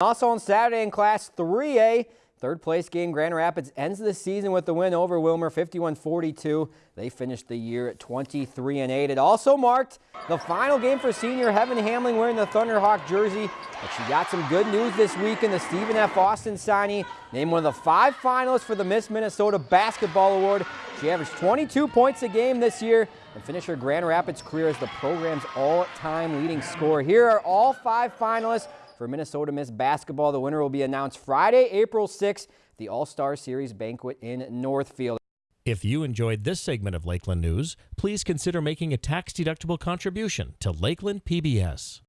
Also on Saturday in Class 3A, third place game Grand Rapids ends the season with the win over Willmar 51-42. They finished the year at 23 and 8. It also marked the final game for senior Heaven Hamling wearing the Thunderhawk jersey. But she got some good news this week in the Stephen F. Austin signing, named one of the five finalists for the Miss Minnesota Basketball Award. She averaged 22 points a game this year and finished her Grand Rapids career as the program's all-time leading scorer. Here are all five finalists for Minnesota Miss Basketball. The winner will be announced Friday, April 6th, the All-Star Series banquet in Northfield. If you enjoyed this segment of Lakeland News, please consider making a tax-deductible contribution to Lakeland PBS.